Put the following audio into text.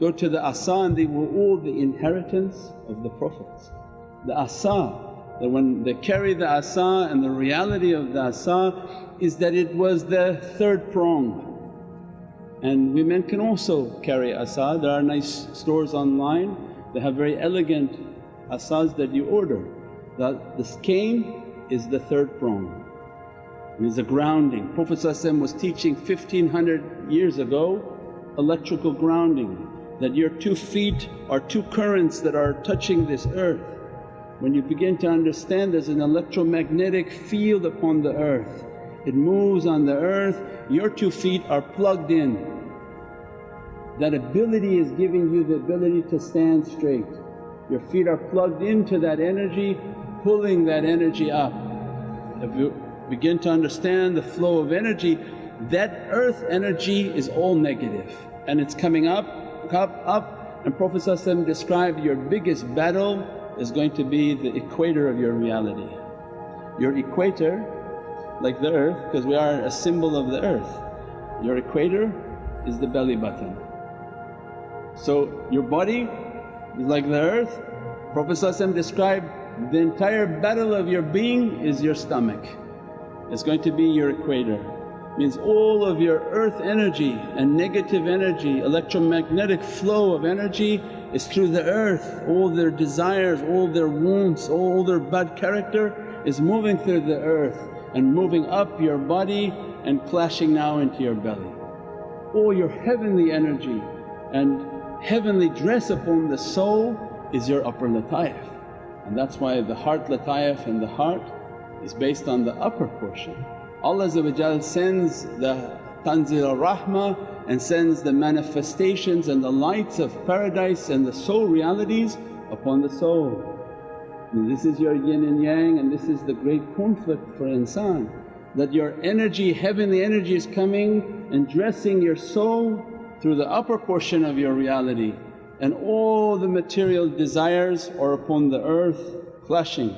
داس دیو of the inheritance دافیٹ داسا ون د کیری دا اصا ریئالٹی آف دا اصا is that it was the third prong and we mean can also carry آسا there nine stores online the have very elegant that you order the skin is the third prong met the grounding professors teaching fifteen hundred years ago لچو grounding that your 2 feet are 2 currents that are touching this earth. When you begin to understand there's an electromagnetic field upon the earth, it moves on the earth, your 2 feet are plugged in. That ability is giving you the ability to stand straight. Your feet are plugged into that energy, pulling that energy up. If you begin to understand the flow of energy, that earth energy is all negative and it's coming up Come up and Prophet sallallahu alaihi wasallam described your biggest battle is going to be the equator of your reality. Your equator, like the earth, because we are a symbol of the earth, your equator is the belly button. So your body is like the earth. Prophet sallallahu alaihi wasallam described the entire battle of your being is your stomach. It's going to be your equator. Means all of your earth energy and negative energy, electromagnetic flow of energy is through the earth. All their desires, all their wants, all their bad character is moving through the earth and moving up your body and clashing now into your belly. All your heavenly energy and heavenly dress upon the soul is your upper lataif, and that's why the heart lataif and the heart is based on the upper portion. Allah sends the Tanzil al-Rahmah and sends the manifestations and the lights of paradise and the soul realities upon the soul. And this is your yin and yang, and this is the great conflict for insan, that your energy, heavenly energy is coming and dressing your soul through the upper portion of your reality, and all the material desires are upon the earth clashing.